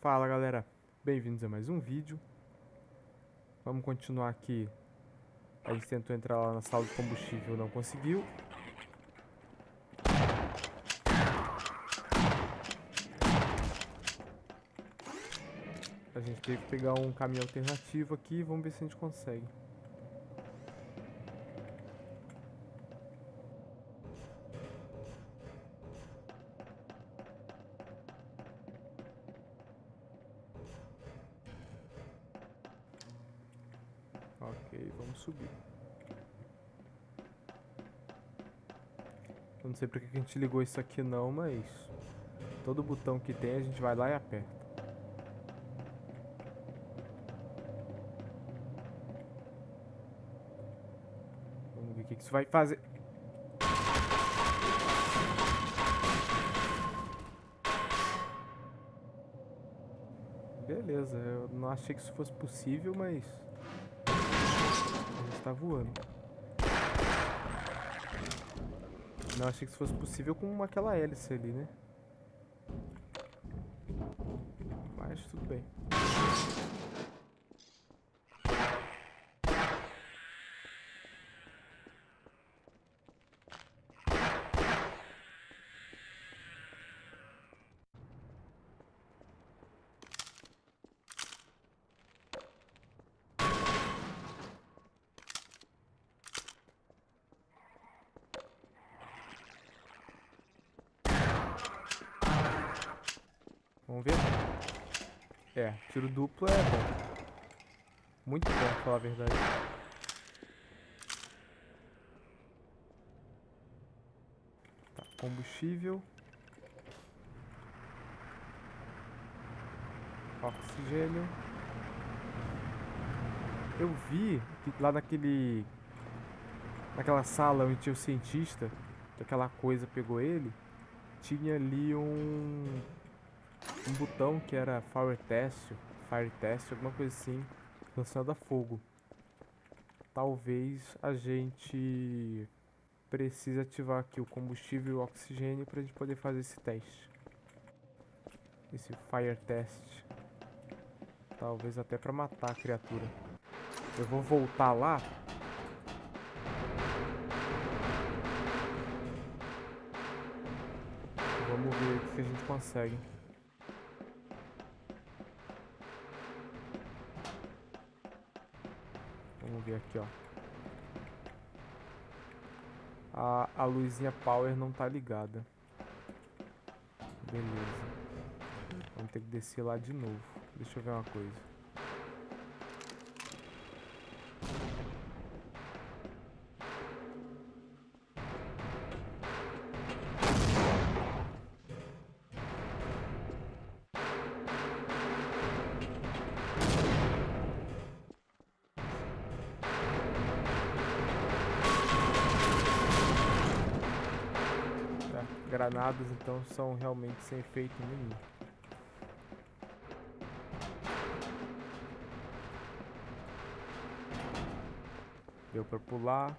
Fala galera, bem-vindos a mais um vídeo. Vamos continuar aqui. A gente tentou entrar lá na sala de combustível, não conseguiu. A gente teve que pegar um caminho alternativo aqui, vamos ver se a gente consegue. Subir. Eu não sei porque que a gente ligou isso aqui não, mas... Todo botão que tem a gente vai lá e aperta. Vamos ver o que isso vai fazer. Beleza, eu não achei que isso fosse possível, mas tá voando. Não achei que isso fosse possível com aquela hélice ali, né? Mas tudo bem. Vamos ver? É, tiro duplo é bom. Muito bom, pra falar a verdade. Tá, combustível. Oxigênio. Eu vi que lá naquele... Naquela sala onde tinha o cientista, que aquela coisa pegou ele, tinha ali um um botão que era Fire Test, Fire Test, alguma coisa assim, lançando a fogo. Talvez a gente precise ativar aqui o combustível e o oxigênio para a gente poder fazer esse teste. Esse Fire Test. Talvez até para matar a criatura. Eu vou voltar lá Vamos ver se a gente consegue. Aqui, ó. A, a luzinha power não tá ligada. Beleza. Vamos ter que descer lá de novo. Deixa eu ver uma coisa. Granadas então são realmente sem efeito nenhum. Deu para pular.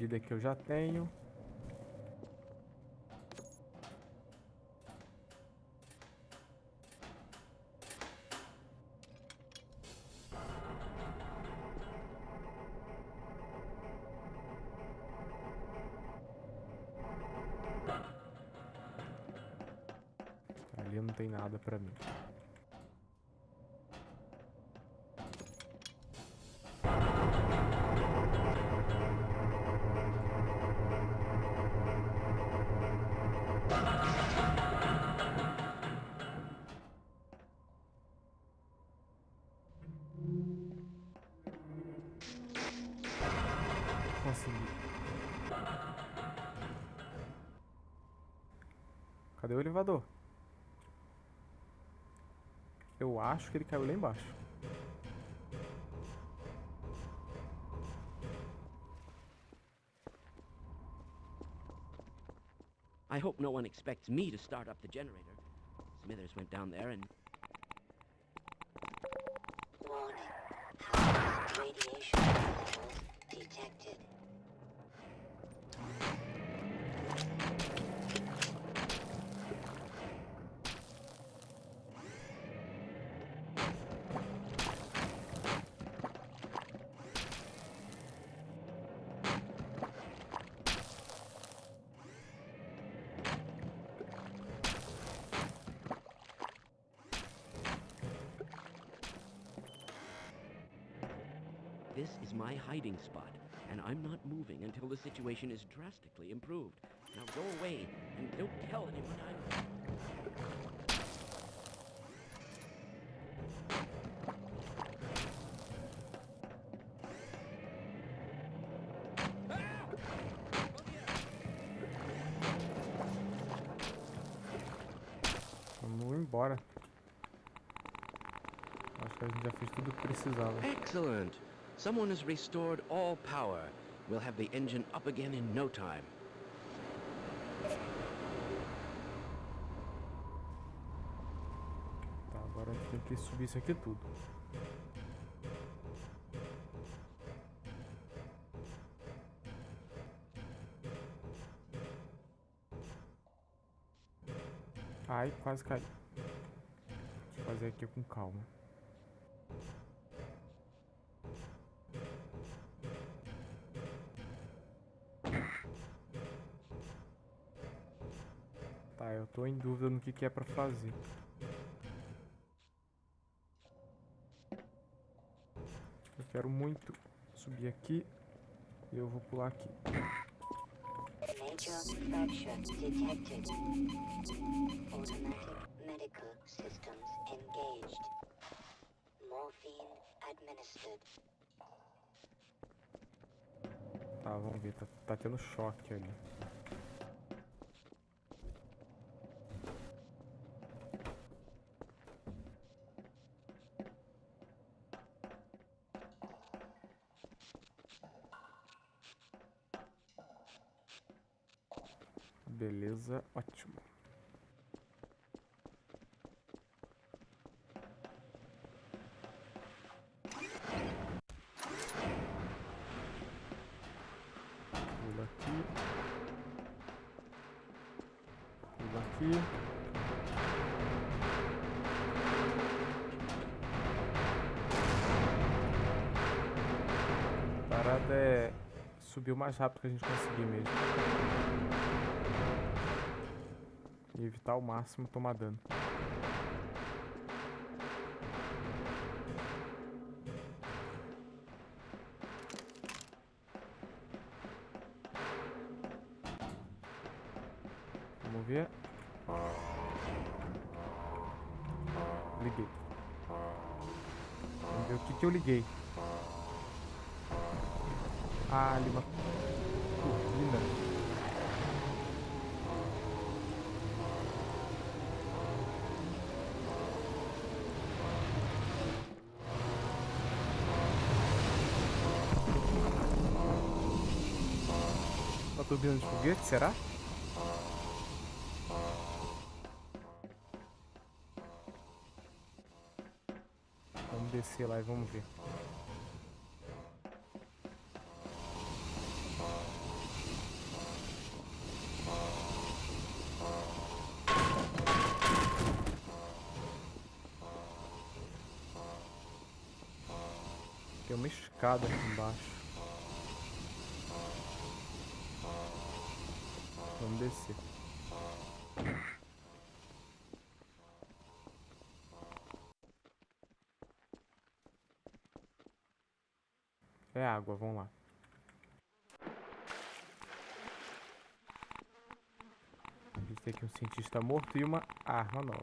vida que eu já tenho. Ali não tem nada pra mim. Consegui. Cadê o elevador? Eu acho que ele caiu lá embaixo. I hope no one expects me to start up the generator. Smithers went down there and Warning. Radiation levels detected. This is my hiding spot, and I'm not moving until the situation is drastically improved. Now go away and don't tell anyone I'm. Vamos. Acho que a gente já fez tudo que precisava. Excellent! Someone has restored all power. We'll have the engine up again in no time. Tá, agora tem que subir isso aqui tudo. Ai, quase. Deixa eu fazer aqui com calma. Tá, eu tô em dúvida no que, que é pra fazer. Eu quero muito subir aqui e eu vou pular aqui. Tá, vamos ver. Tá, tá tendo choque ali. Beleza, ótimo. Pula aqui. Pula aqui. A parada é subir o mais rápido que a gente conseguir mesmo. E evitar ao máximo tomar dano. Vamos ver. Liguei. Vamos ver o que, que eu liguei. Ah, ali uma turbina de foguete, será? Vamos descer lá e vamos ver. Tem uma escada aqui embaixo. Vamos descer. É água, vamos lá. A gente tem aqui um cientista morto e uma arma nova.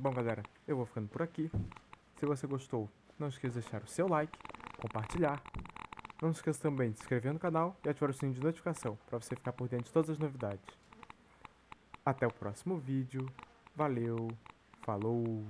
Bom, galera, eu vou ficando por aqui. Se você gostou, não esqueça de deixar o seu like, compartilhar não se esqueça também de se inscrever no canal e ativar o sininho de notificação para você ficar por dentro de todas as novidades. Até o próximo vídeo. Valeu, falou!